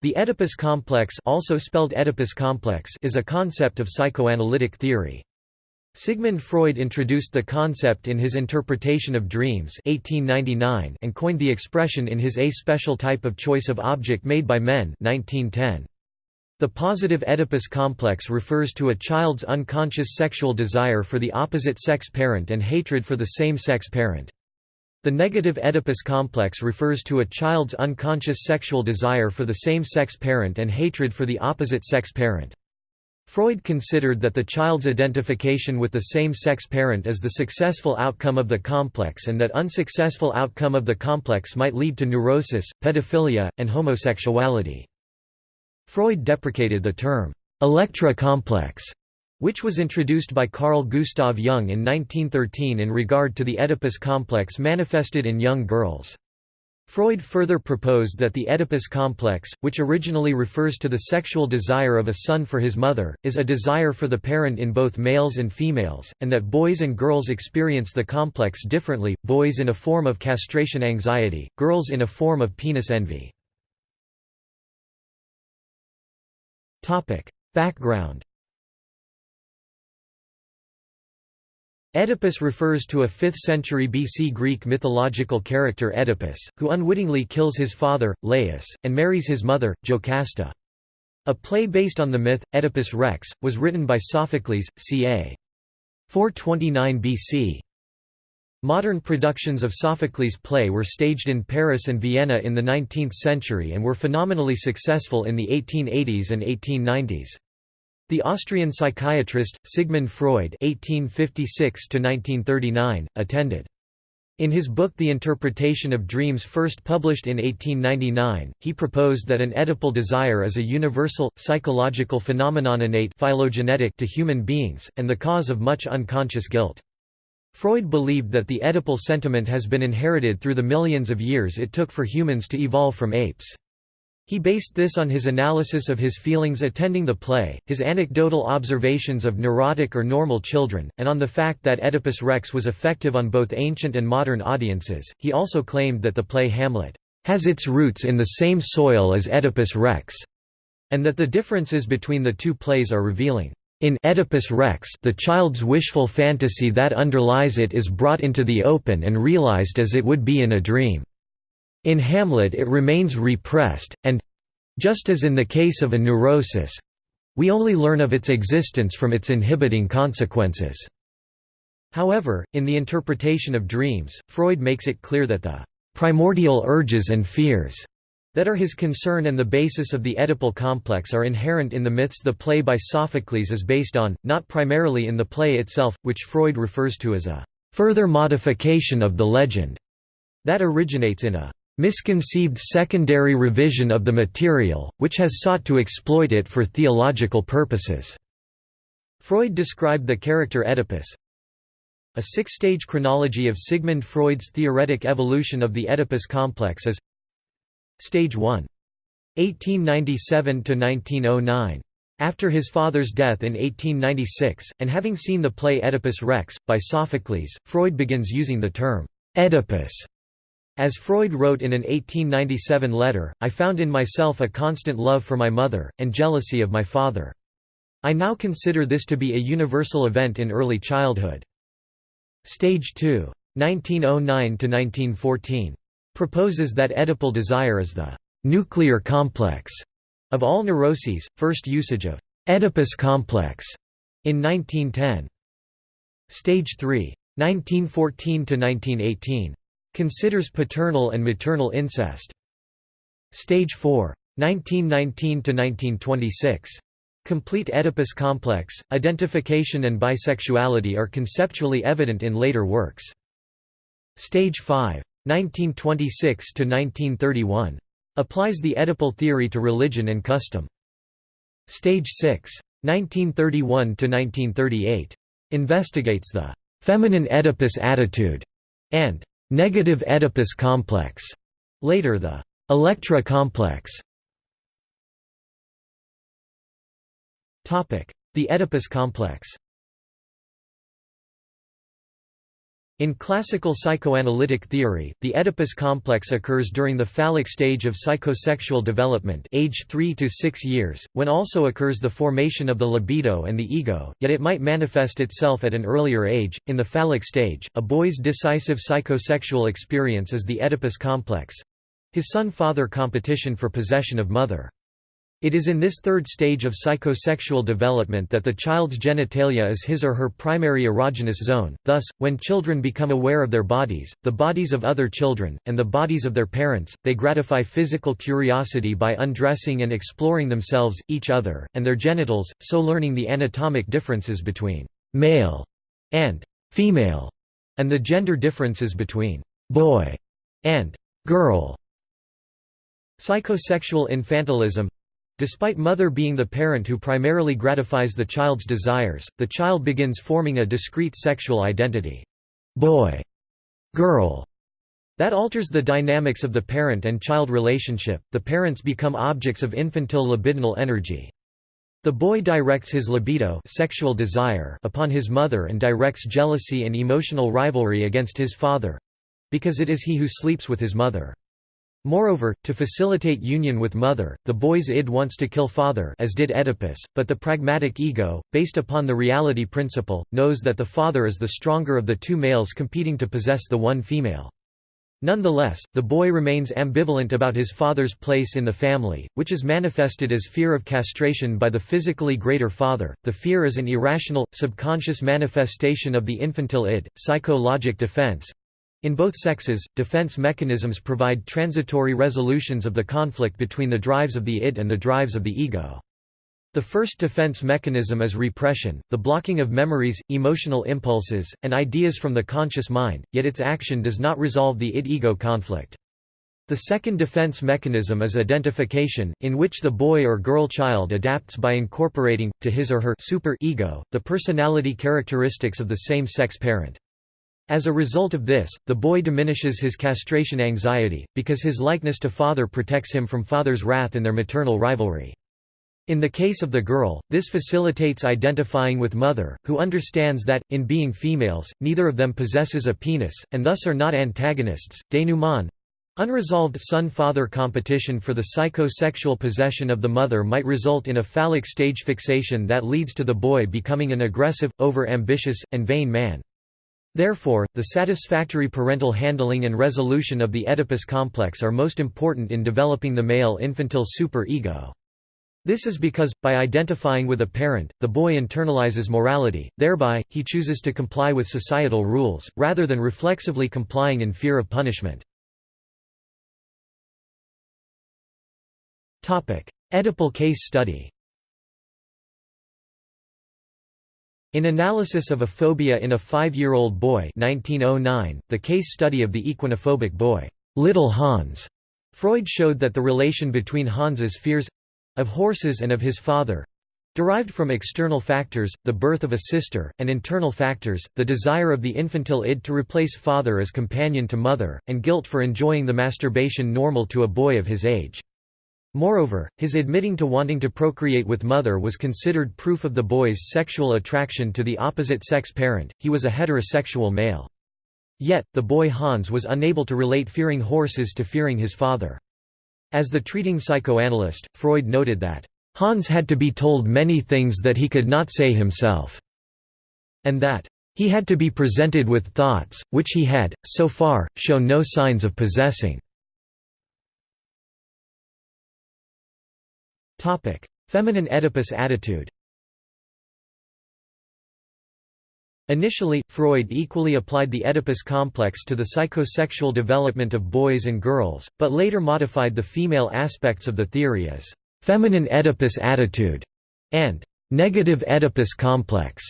The Oedipus complex, also spelled Oedipus complex is a concept of psychoanalytic theory. Sigmund Freud introduced the concept in his Interpretation of Dreams 1899 and coined the expression in his A Special Type of Choice of Object Made by Men 1910. The positive Oedipus complex refers to a child's unconscious sexual desire for the opposite sex parent and hatred for the same-sex parent. The negative Oedipus complex refers to a child's unconscious sexual desire for the same-sex parent and hatred for the opposite sex parent. Freud considered that the child's identification with the same-sex parent is the successful outcome of the complex and that unsuccessful outcome of the complex might lead to neurosis, pedophilia, and homosexuality. Freud deprecated the term, «Electra complex» which was introduced by Carl Gustav Jung in 1913 in regard to the Oedipus complex manifested in young girls. Freud further proposed that the Oedipus complex, which originally refers to the sexual desire of a son for his mother, is a desire for the parent in both males and females, and that boys and girls experience the complex differently, boys in a form of castration anxiety, girls in a form of penis envy. Background Oedipus refers to a 5th-century BC Greek mythological character Oedipus, who unwittingly kills his father, Laius, and marries his mother, Jocasta. A play based on the myth, Oedipus Rex, was written by Sophocles, ca. 429 BC. Modern productions of Sophocles' play were staged in Paris and Vienna in the 19th century and were phenomenally successful in the 1880s and 1890s. The Austrian psychiatrist, Sigmund Freud (1856–1939) attended. In his book The Interpretation of Dreams first published in 1899, he proposed that an Oedipal desire is a universal, psychological phenomenon innate phylogenetic to human beings, and the cause of much unconscious guilt. Freud believed that the Oedipal sentiment has been inherited through the millions of years it took for humans to evolve from apes. He based this on his analysis of his feelings attending the play, his anecdotal observations of neurotic or normal children, and on the fact that Oedipus Rex was effective on both ancient and modern audiences. He also claimed that the play Hamlet has its roots in the same soil as Oedipus Rex, and that the differences between the two plays are revealing. In Oedipus Rex the child's wishful fantasy that underlies it is brought into the open and realized as it would be in a dream. In Hamlet it remains repressed, and—just as in the case of a neurosis—we only learn of its existence from its inhibiting consequences. However, in the interpretation of dreams, Freud makes it clear that the primordial urges and fears that are his concern and the basis of the Oedipal complex are inherent in the myths the play by Sophocles is based on, not primarily in the play itself, which Freud refers to as a further modification of the legend that originates in a misconceived secondary revision of the material, which has sought to exploit it for theological purposes." Freud described the character Oedipus, a six-stage chronology of Sigmund Freud's theoretic evolution of the Oedipus complex is Stage 1. 1897–1909. After his father's death in 1896, and having seen the play Oedipus Rex, by Sophocles, Freud begins using the term «Oedipus» As Freud wrote in an 1897 letter, I found in myself a constant love for my mother, and jealousy of my father. I now consider this to be a universal event in early childhood. Stage 2. 1909–1914. Proposes that Oedipal desire is the «nuclear complex» of all neuroses, first usage of «Oedipus complex» in 1910. Stage 3. 1914–1918. Considers paternal and maternal incest. Stage 4. 1919–1926. Complete Oedipus complex, identification and bisexuality are conceptually evident in later works. Stage 5. 1926–1931. Applies the Oedipal theory to religion and custom. Stage 6. 1931–1938. Investigates the «feminine Oedipus attitude» and negative Oedipus complex, later the Electra complex. The Oedipus complex In classical psychoanalytic theory, the Oedipus complex occurs during the phallic stage of psychosexual development age 3 to 6 years, when also occurs the formation of the libido and the ego, yet it might manifest itself at an earlier age. In the phallic stage, a boy's decisive psychosexual experience is the Oedipus complex—his son-father competition for possession of mother. It is in this third stage of psychosexual development that the child's genitalia is his or her primary erogenous zone, thus, when children become aware of their bodies, the bodies of other children, and the bodies of their parents, they gratify physical curiosity by undressing and exploring themselves, each other, and their genitals, so learning the anatomic differences between «male» and «female» and the gender differences between «boy» and «girl». Psychosexual infantilism Despite mother being the parent who primarily gratifies the child's desires, the child begins forming a discrete sexual identity boy, girl, that alters the dynamics of the parent and child relationship. The parents become objects of infantile libidinal energy. The boy directs his libido sexual desire upon his mother and directs jealousy and emotional rivalry against his father because it is he who sleeps with his mother. Moreover, to facilitate union with mother, the boy's id wants to kill father as did Oedipus, but the pragmatic ego, based upon the reality principle, knows that the father is the stronger of the two males competing to possess the one female. Nonetheless, the boy remains ambivalent about his father's place in the family, which is manifested as fear of castration by the physically greater father. The fear is an irrational, subconscious manifestation of the infantile id, psychologic defense, in both sexes, defense mechanisms provide transitory resolutions of the conflict between the drives of the id and the drives of the ego. The first defense mechanism is repression, the blocking of memories, emotional impulses, and ideas from the conscious mind, yet its action does not resolve the id-ego conflict. The second defense mechanism is identification, in which the boy or girl child adapts by incorporating, to his or her super ego, the personality characteristics of the same-sex parent. As a result of this, the boy diminishes his castration anxiety, because his likeness to father protects him from father's wrath in their maternal rivalry. In the case of the girl, this facilitates identifying with mother, who understands that, in being females, neither of them possesses a penis, and thus are not antagonists. Denouement Unresolved son-father competition for the psychosexual possession of the mother might result in a phallic stage fixation that leads to the boy becoming an aggressive, over-ambitious, and vain man. Therefore, the satisfactory parental handling and resolution of the Oedipus complex are most important in developing the male infantile super-ego. This is because, by identifying with a parent, the boy internalizes morality, thereby, he chooses to comply with societal rules, rather than reflexively complying in fear of punishment. Oedipal case study In Analysis of a Phobia in a Five-Year-Old Boy 1909, the case study of the equinophobic boy, Little Hans, Freud showed that the relation between Hans's fears—of horses and of his father—derived from external factors, the birth of a sister, and internal factors, the desire of the infantile id to replace father as companion to mother, and guilt for enjoying the masturbation normal to a boy of his age. Moreover, his admitting to wanting to procreate with mother was considered proof of the boy's sexual attraction to the opposite-sex parent, he was a heterosexual male. Yet, the boy Hans was unable to relate fearing horses to fearing his father. As the treating psychoanalyst, Freud noted that, "...Hans had to be told many things that he could not say himself," and that, "...he had to be presented with thoughts, which he had, so far, shown no signs of possessing." Feminine Oedipus attitude Initially, Freud equally applied the Oedipus complex to the psychosexual development of boys and girls, but later modified the female aspects of the theory as «feminine Oedipus attitude» and «negative Oedipus complex».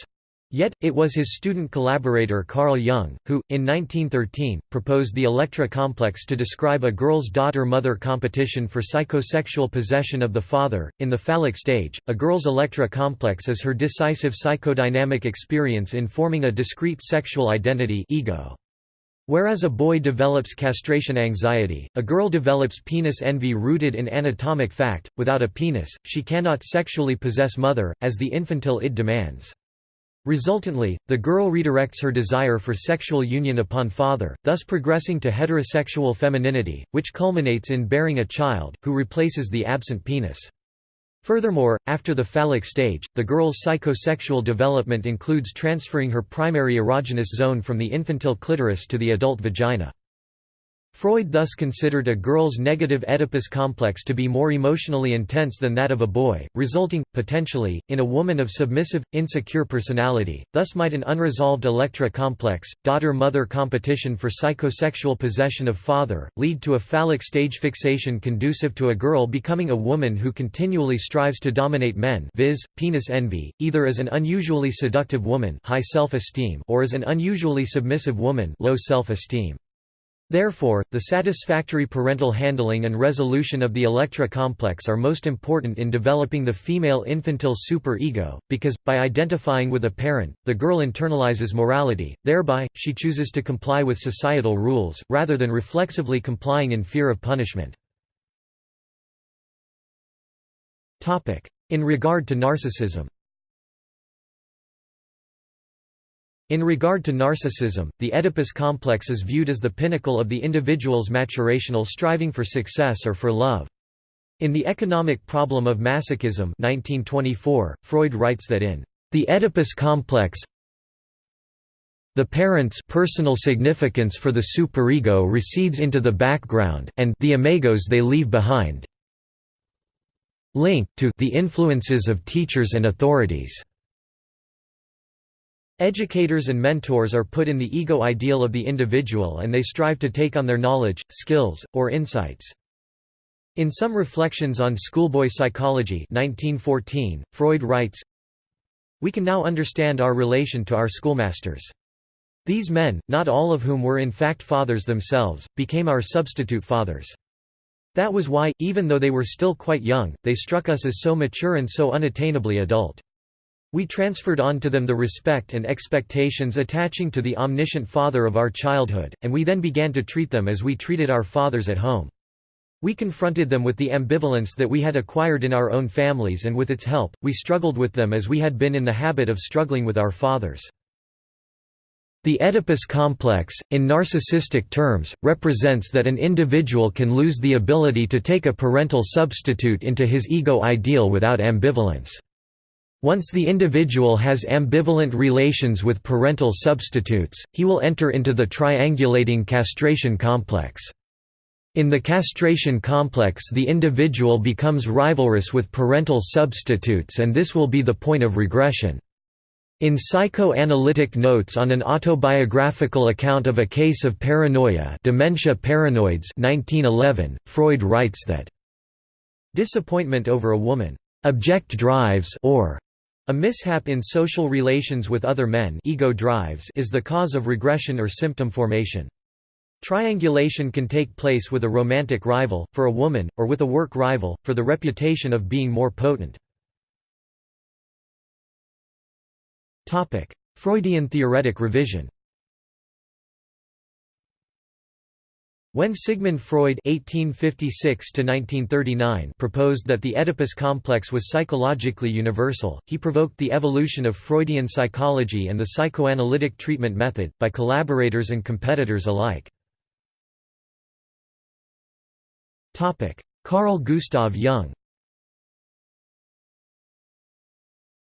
Yet, it was his student collaborator Carl Jung, who, in 1913, proposed the Electra complex to describe a girl's daughter-mother competition for psychosexual possession of the father. In the phallic stage, a girl's Electra complex is her decisive psychodynamic experience in forming a discrete sexual identity ego. Whereas a boy develops castration anxiety, a girl develops penis envy rooted in anatomic fact. Without a penis, she cannot sexually possess mother, as the infantile id demands. Resultantly, the girl redirects her desire for sexual union upon father, thus progressing to heterosexual femininity, which culminates in bearing a child, who replaces the absent penis. Furthermore, after the phallic stage, the girl's psychosexual development includes transferring her primary erogenous zone from the infantile clitoris to the adult vagina. Freud thus considered a girl's negative Oedipus complex to be more emotionally intense than that of a boy, resulting, potentially, in a woman of submissive, insecure personality. Thus might an unresolved Electra complex, daughter-mother competition for psychosexual possession of father, lead to a phallic stage fixation conducive to a girl becoming a woman who continually strives to dominate men viz., penis envy, either as an unusually seductive woman high self-esteem or as an unusually submissive woman low self-esteem. Therefore, the satisfactory parental handling and resolution of the Electra complex are most important in developing the female infantile superego, because, by identifying with a parent, the girl internalizes morality, thereby, she chooses to comply with societal rules, rather than reflexively complying in fear of punishment. In regard to narcissism In regard to narcissism, the Oedipus complex is viewed as the pinnacle of the individual's maturational striving for success or for love. In The Economic Problem of Masochism 1924, Freud writes that in the Oedipus complex the parent's personal significance for the superego recedes into the background, and the imagos they leave behind link to the influences of teachers and authorities. Educators and mentors are put in the ego ideal of the individual and they strive to take on their knowledge, skills, or insights. In some reflections on schoolboy psychology 1914, Freud writes, We can now understand our relation to our schoolmasters. These men, not all of whom were in fact fathers themselves, became our substitute fathers. That was why, even though they were still quite young, they struck us as so mature and so unattainably adult. We transferred on to them the respect and expectations attaching to the omniscient father of our childhood, and we then began to treat them as we treated our fathers at home. We confronted them with the ambivalence that we had acquired in our own families and with its help, we struggled with them as we had been in the habit of struggling with our fathers. The Oedipus complex, in narcissistic terms, represents that an individual can lose the ability to take a parental substitute into his ego ideal without ambivalence. Once the individual has ambivalent relations with parental substitutes, he will enter into the triangulating castration complex. In the castration complex the individual becomes rivalrous with parental substitutes and this will be the point of regression. In Psychoanalytic Notes on an Autobiographical Account of a Case of Paranoia Dementia Paranoides 1911, Freud writes that, "...disappointment over a woman object drives or a mishap in social relations with other men ego drives is the cause of regression or symptom formation. Triangulation can take place with a romantic rival, for a woman, or with a work rival, for the reputation of being more potent. Freudian theoretic revision When Sigmund Freud (1856–1939) proposed that the Oedipus complex was psychologically universal, he provoked the evolution of Freudian psychology and the psychoanalytic treatment method, by collaborators and competitors alike. Topic: Carl Gustav Jung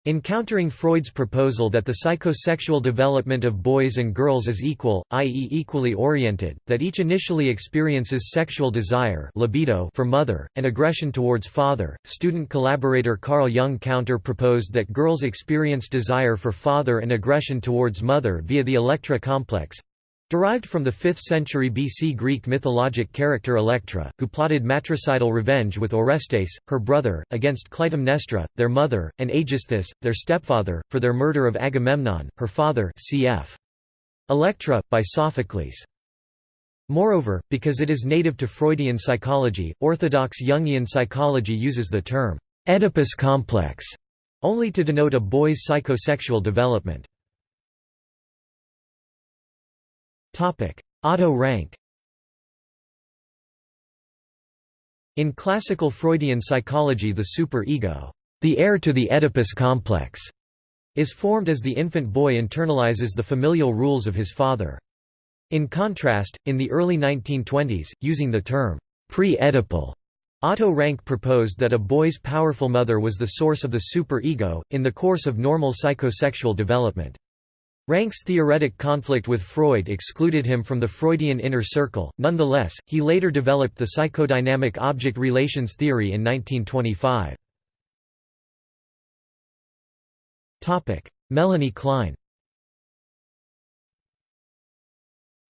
In countering Freud's proposal that the psychosexual development of boys and girls is equal, i.e. equally oriented, that each initially experiences sexual desire libido for mother, and aggression towards father, student collaborator Carl Jung counter-proposed that girls experience desire for father and aggression towards mother via the Electra complex, Derived from the 5th century BC Greek mythologic character Electra, who plotted matricidal revenge with Orestes, her brother, against Clytemnestra, their mother, and Aegisthus, their stepfather, for their murder of Agamemnon, her father cf. Electra, by Sophocles. Moreover, because it is native to Freudian psychology, orthodox Jungian psychology uses the term Oedipus complex only to denote a boy's psychosexual development. Otto Rank In classical Freudian psychology the super-ego, the heir to the Oedipus complex, is formed as the infant boy internalizes the familial rules of his father. In contrast, in the early 1920s, using the term pre-Oedipal, Otto Rank proposed that a boy's powerful mother was the source of the superego, in the course of normal psychosexual development. Rank's theoretic conflict with Freud excluded him from the Freudian inner circle, nonetheless, he later developed the psychodynamic object relations theory in 1925. Melanie Klein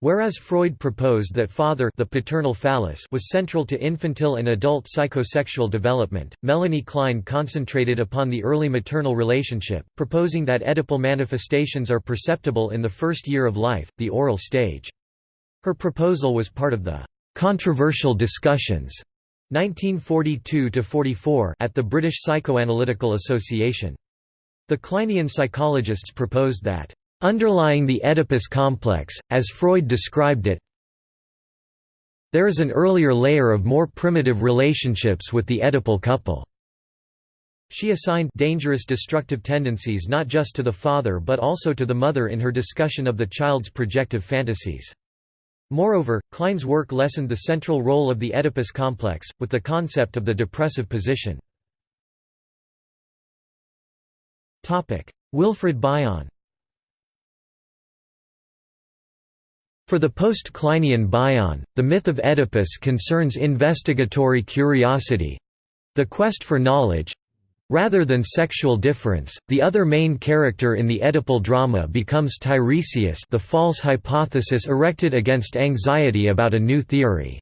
Whereas Freud proposed that father the paternal phallus was central to infantile and adult psychosexual development, Melanie Klein concentrated upon the early maternal relationship, proposing that Oedipal manifestations are perceptible in the first year of life, the oral stage. Her proposal was part of the «controversial discussions» 1942–44 at the British Psychoanalytical Association. The Kleinian psychologists proposed that Underlying the Oedipus complex, as Freud described it, there is an earlier layer of more primitive relationships with the Oedipal couple. She assigned dangerous destructive tendencies not just to the father but also to the mother in her discussion of the child's projective fantasies. Moreover, Klein's work lessened the central role of the Oedipus complex, with the concept of the depressive position. Wilfred Bion For the post-Kleinian Bion, the myth of Oedipus concerns investigatory curiosity—the quest for knowledge, Rather than sexual difference, the other main character in the Oedipal drama becomes Tiresias the false hypothesis erected against anxiety about a new theory.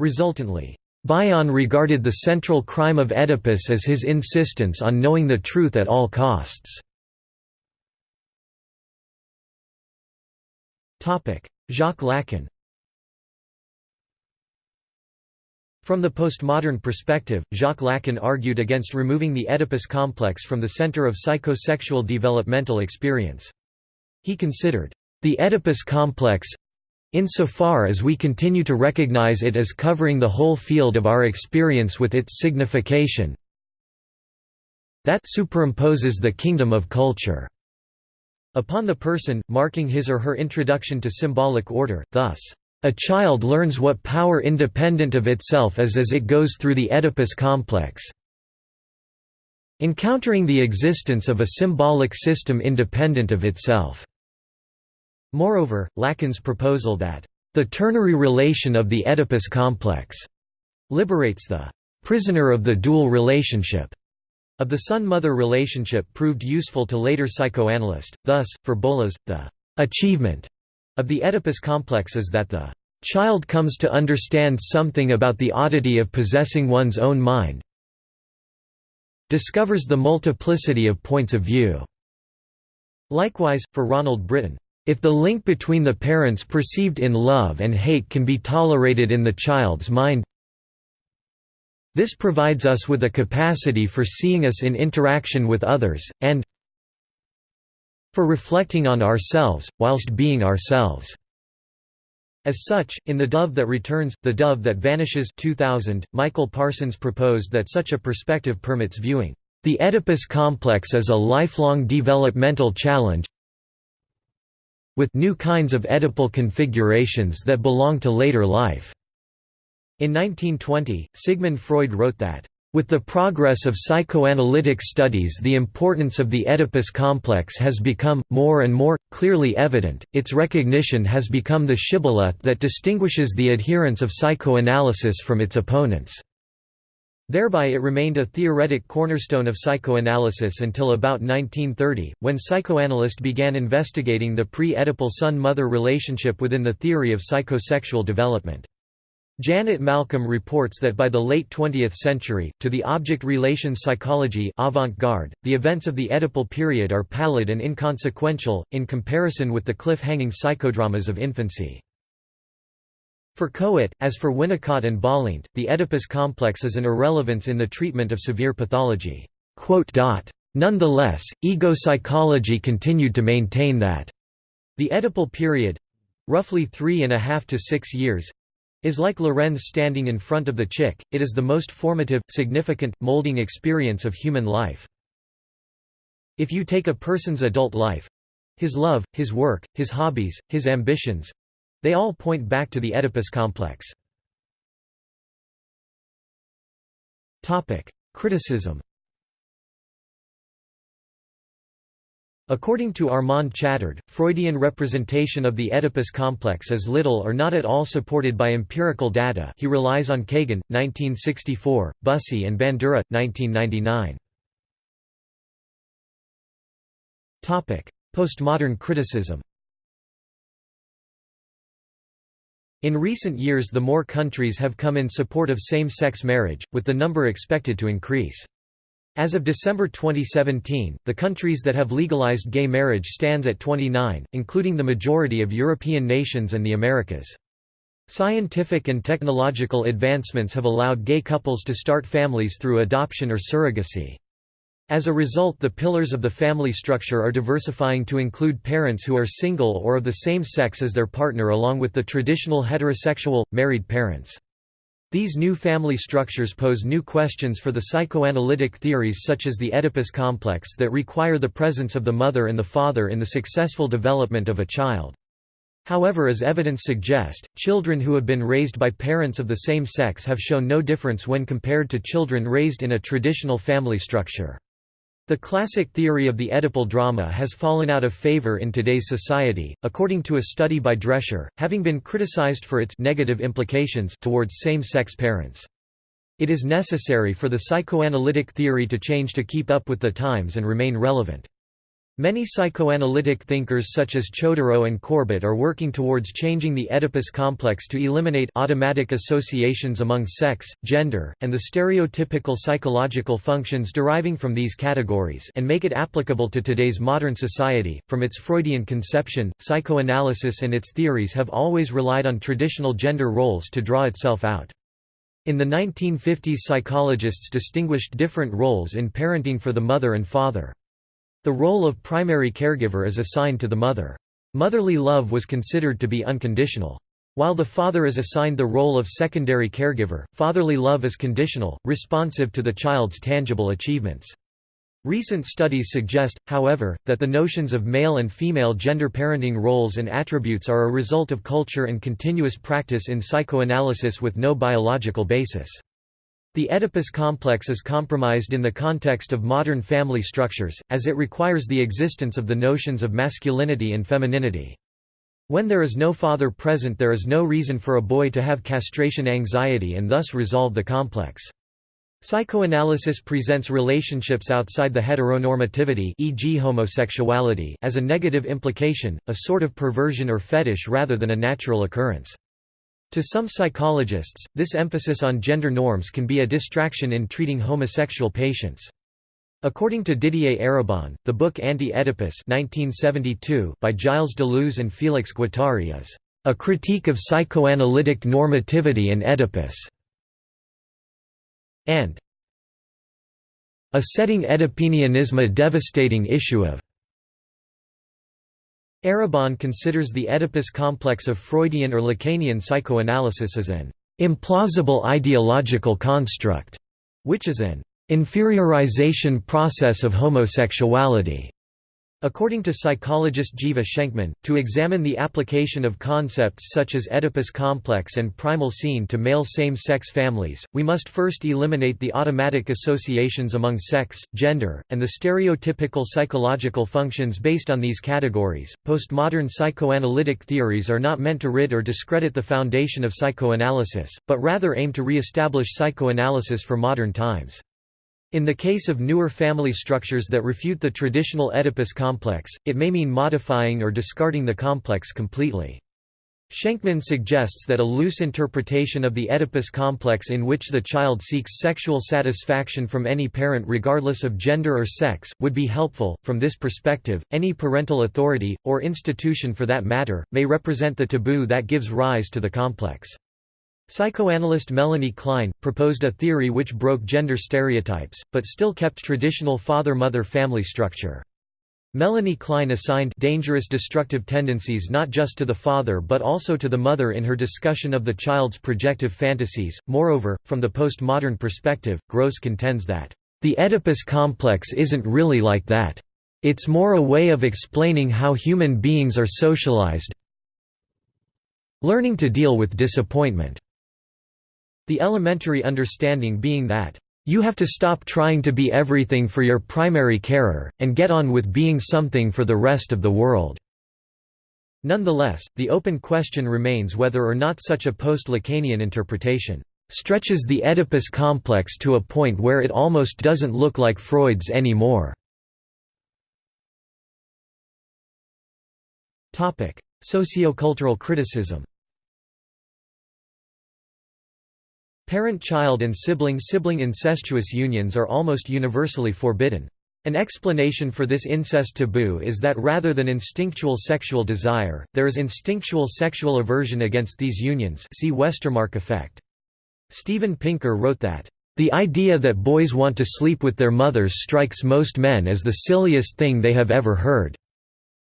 Resultantly, Bion regarded the central crime of Oedipus as his insistence on knowing the truth at all costs. Jacques Lacan From the postmodern perspective, Jacques Lacan argued against removing the Oedipus complex from the center of psychosexual developmental experience. He considered, "...the Oedipus complex insofar as we continue to recognize it as covering the whole field of our experience with its signification that superimposes the kingdom of culture." Upon the person, marking his or her introduction to symbolic order, thus, "...a child learns what power independent of itself is as it goes through the Oedipus complex." Encountering the existence of a symbolic system independent of itself. Moreover, Lacan's proposal that, "...the ternary relation of the Oedipus complex," liberates the "...prisoner of the dual relationship." Of the son-mother relationship proved useful to later psychoanalysts. Thus, for Bollas, the achievement of the Oedipus complex is that the child comes to understand something about the oddity of possessing one's own mind discovers the multiplicity of points of view. Likewise, for Ronald Britton, if the link between the parents perceived in love and hate can be tolerated in the child's mind this provides us with a capacity for seeing us in interaction with others, and for reflecting on ourselves, whilst being ourselves. As such, in The Dove That Returns, The Dove That Vanishes 2000, Michael Parsons proposed that such a perspective permits viewing the Oedipus complex as a lifelong developmental challenge with new kinds of Oedipal configurations that belong to later life. In 1920, Sigmund Freud wrote that, with the progress of psychoanalytic studies the importance of the Oedipus complex has become, more and more, clearly evident, its recognition has become the shibboleth that distinguishes the adherents of psychoanalysis from its opponents. Thereby it remained a theoretic cornerstone of psychoanalysis until about 1930, when psychoanalysts began investigating the pre-Oedipal son-mother relationship within the theory of psychosexual development. Janet Malcolm reports that by the late 20th century, to the object relations psychology avant-garde, the events of the Oedipal period are pallid and inconsequential, in comparison with the cliff-hanging psychodramas of infancy. For Kohut, as for Winnicott and Balint, the Oedipus complex is an irrelevance in the treatment of severe pathology. Nonetheless, ego psychology continued to maintain that the Oedipal period—roughly three and a half to six years, is like Lorenz standing in front of the chick, it is the most formative, significant, molding experience of human life. If you take a person's adult life—his love, his work, his hobbies, his ambitions—they all point back to the Oedipus complex. Criticism According to Armand Chatard, Freudian representation of the Oedipus complex is little or not at all supported by empirical data he relies on Kagan, 1964, Bussey and Bandura, 1999. Postmodern criticism In recent years the more countries have come in support of same-sex marriage, with the number expected to increase. As of December 2017, the countries that have legalized gay marriage stands at 29, including the majority of European nations and the Americas. Scientific and technological advancements have allowed gay couples to start families through adoption or surrogacy. As a result the pillars of the family structure are diversifying to include parents who are single or of the same sex as their partner along with the traditional heterosexual, married parents. These new family structures pose new questions for the psychoanalytic theories such as the Oedipus complex that require the presence of the mother and the father in the successful development of a child. However as evidence suggests, children who have been raised by parents of the same sex have shown no difference when compared to children raised in a traditional family structure. The classic theory of the Oedipal drama has fallen out of favor in today's society, according to a study by Drescher, having been criticized for its negative implications towards same-sex parents. It is necessary for the psychoanalytic theory to change to keep up with the times and remain relevant. Many psychoanalytic thinkers such as Chodorow and Corbett are working towards changing the Oedipus complex to eliminate automatic associations among sex, gender, and the stereotypical psychological functions deriving from these categories and make it applicable to today's modern society. From its Freudian conception, psychoanalysis and its theories have always relied on traditional gender roles to draw itself out. In the 1950s psychologists distinguished different roles in parenting for the mother and father. The role of primary caregiver is assigned to the mother. Motherly love was considered to be unconditional. While the father is assigned the role of secondary caregiver, fatherly love is conditional, responsive to the child's tangible achievements. Recent studies suggest, however, that the notions of male and female gender parenting roles and attributes are a result of culture and continuous practice in psychoanalysis with no biological basis. The Oedipus complex is compromised in the context of modern family structures, as it requires the existence of the notions of masculinity and femininity. When there is no father present there is no reason for a boy to have castration anxiety and thus resolve the complex. Psychoanalysis presents relationships outside the heteronormativity e.g. homosexuality as a negative implication, a sort of perversion or fetish rather than a natural occurrence. To some psychologists, this emphasis on gender norms can be a distraction in treating homosexual patients. According to Didier Eribon, the book Anti-Oedipus by Gilles Deleuze and Félix Guattari is a critique of psychoanalytic normativity and Oedipus, and a setting Oedipinianism a devastating issue of Eribon considers the Oedipus complex of Freudian or Lacanian psychoanalysis as an implausible ideological construct, which is an inferiorization process of homosexuality. According to psychologist Jiva Shenkman, to examine the application of concepts such as Oedipus complex and primal scene to male same-sex families, we must first eliminate the automatic associations among sex, gender, and the stereotypical psychological functions based on these categories. Postmodern psychoanalytic theories are not meant to rid or discredit the foundation of psychoanalysis, but rather aim to re-establish psychoanalysis for modern times. In the case of newer family structures that refute the traditional Oedipus complex, it may mean modifying or discarding the complex completely. Shenkman suggests that a loose interpretation of the Oedipus complex in which the child seeks sexual satisfaction from any parent regardless of gender or sex, would be helpful. From this perspective, any parental authority, or institution for that matter, may represent the taboo that gives rise to the complex. Psychoanalyst Melanie Klein, proposed a theory which broke gender stereotypes, but still kept traditional father-mother family structure. Melanie Klein assigned dangerous destructive tendencies not just to the father but also to the mother in her discussion of the child's projective fantasies. Moreover, from the postmodern perspective, Grose contends that, "...the Oedipus complex isn't really like that. It's more a way of explaining how human beings are socialized learning to deal with disappointment. The elementary understanding being that, "...you have to stop trying to be everything for your primary carer, and get on with being something for the rest of the world." Nonetheless, the open question remains whether or not such a post-Lacanian interpretation stretches the Oedipus complex to a point where it almost doesn't look like Freud's anymore. Sociocultural criticism Parent-child and sibling-sibling incestuous unions are almost universally forbidden. An explanation for this incest taboo is that rather than instinctual sexual desire, there is instinctual sexual aversion against these unions see Westermarck effect. Steven Pinker wrote that, "...the idea that boys want to sleep with their mothers strikes most men as the silliest thing they have ever heard."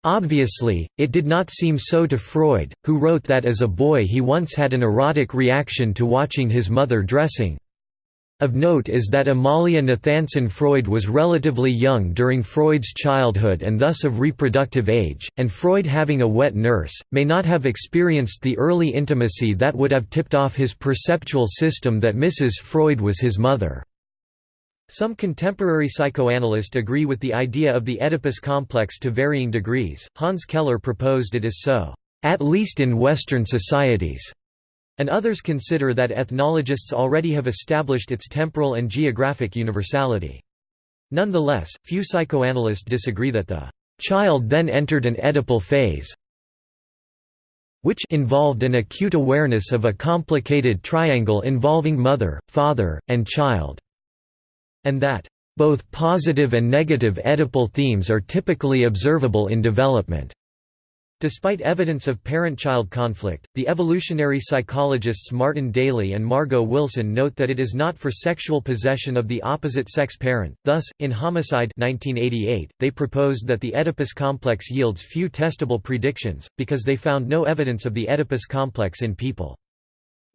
Obviously, it did not seem so to Freud, who wrote that as a boy he once had an erotic reaction to watching his mother dressing. Of note is that Amalia Nathanson Freud was relatively young during Freud's childhood and thus of reproductive age, and Freud having a wet nurse, may not have experienced the early intimacy that would have tipped off his perceptual system that Mrs. Freud was his mother. Some contemporary psychoanalysts agree with the idea of the Oedipus complex to varying degrees. Hans Keller proposed it is so, at least in Western societies, and others consider that ethnologists already have established its temporal and geographic universality. Nonetheless, few psychoanalysts disagree that the child then entered an Oedipal phase, which involved an acute awareness of a complicated triangle involving mother, father, and child and that both positive and negative Oedipal themes are typically observable in development. Despite evidence of parent-child conflict, the evolutionary psychologists Martin Daly and Margo Wilson note that it is not for sexual possession of the opposite sex parent. Thus, in Homicide 1988, they proposed that the Oedipus complex yields few testable predictions, because they found no evidence of the Oedipus complex in people.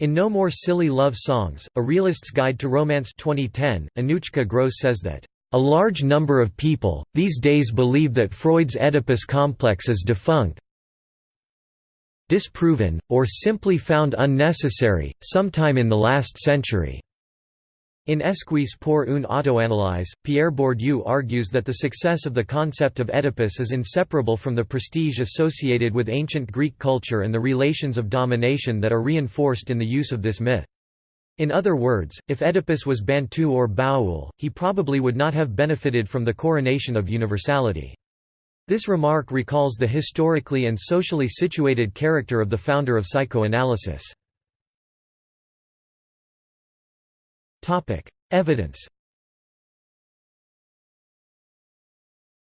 In No More Silly Love Songs, A Realist's Guide to Romance 2010, Anouchka Grose says that, "...a large number of people, these days believe that Freud's Oedipus complex is defunct disproven, or simply found unnecessary, sometime in the last century." In Esquisse pour une autoanalyse, Pierre Bourdieu argues that the success of the concept of Oedipus is inseparable from the prestige associated with ancient Greek culture and the relations of domination that are reinforced in the use of this myth. In other words, if Oedipus was Bantu or Baoul, he probably would not have benefited from the coronation of universality. This remark recalls the historically and socially situated character of the founder of psychoanalysis. Evidence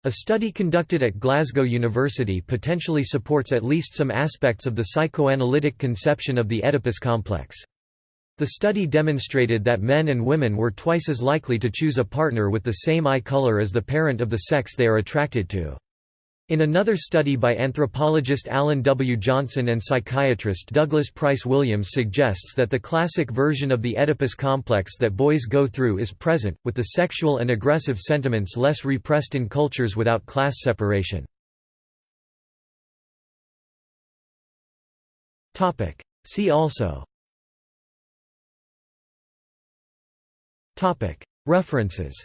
A study conducted at Glasgow University potentially supports at least some aspects of the psychoanalytic conception of the Oedipus complex. The study demonstrated that men and women were twice as likely to choose a partner with the same eye color as the parent of the sex they are attracted to. In another study by anthropologist Alan W. Johnson and psychiatrist Douglas Price Williams suggests that the classic version of the Oedipus complex that boys go through is present, with the sexual and aggressive sentiments less repressed in cultures without class separation. See also References